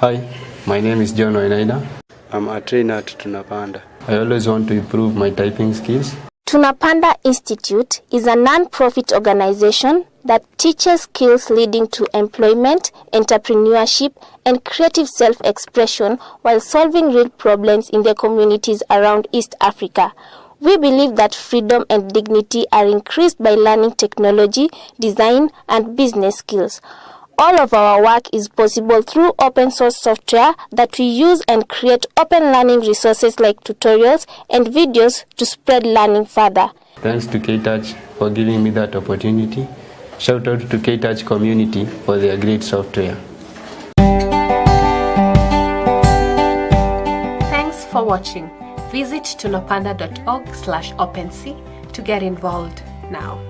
Hi, my name is John Wainaina. I'm a trainer at Tunapanda. I always want to improve my typing skills. Tunapanda Institute is a non-profit organization that teaches skills leading to employment, entrepreneurship, and creative self-expression while solving real problems in the communities around East Africa. We believe that freedom and dignity are increased by learning technology, design, and business skills. All of our work is possible through open source software that we use and create open learning resources like tutorials and videos to spread learning further. Thanks to K-Touch for giving me that opportunity. Shout out to K-Touch community for their great software. Thanks for watching. Visit tunapanda.org slash OpenSea to get involved now.